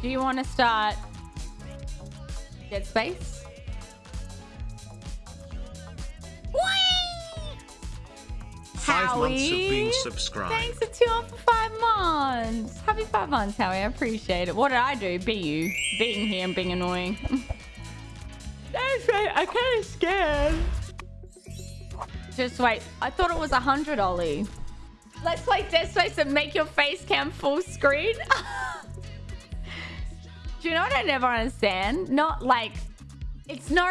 Do you want to start Dead Space? Five months of being Howie, subscribed. Thanks for two off for five months. Happy five months, Howie. I appreciate it. What did I do? Be you. Being here and being annoying. That's right. I'm kind of scared. Just wait. I thought it was a hundred, Ollie. Let's play Dead Space and make your face cam full screen. Do you know what I never understand? Not like it's no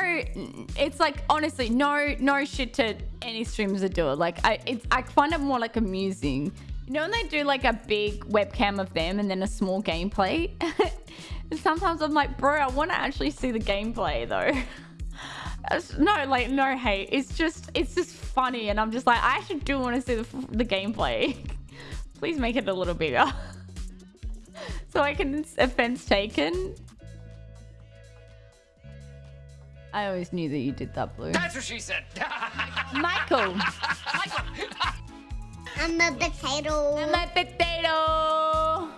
it's like honestly no no shit to any streamers that do it. Like i it's i find it more like amusing. You know when they do like a big webcam of them and then a small gameplay? Sometimes i'm like bro i want to actually see the gameplay though. No like no hate. It's just it's just funny and i'm just like i actually do want to see the, the gameplay. Please make it a little bigger so i can offense taken I always knew that you did that, Blue. That's what she said. Michael. I'm a potato. I'm a potato.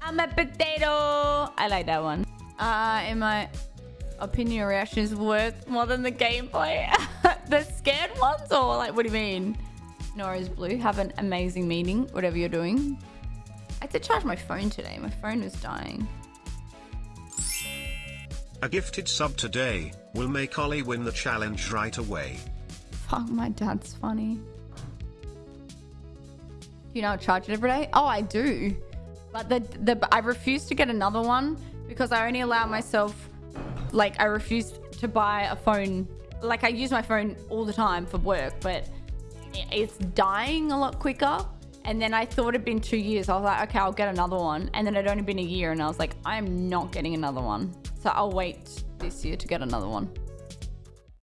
I'm a potato. I like that one. Uh, in my opinion, your reaction is worth more than the gameplay. the scared ones, or like, what do you mean? Nora's blue. Have an amazing meeting, whatever you're doing. I had to charge my phone today. My phone was dying. A gifted sub today will make Ollie win the challenge right away. Fuck, my dad's funny. Do you know I charge it every day? Oh, I do. But the the I refuse to get another one because I only allow myself like I refuse to buy a phone. Like I use my phone all the time for work, but it's dying a lot quicker. And then I thought it'd been two years. I was like, okay, I'll get another one. And then it'd only been a year, and I was like, I am not getting another one. So I'll wait this year to get another one.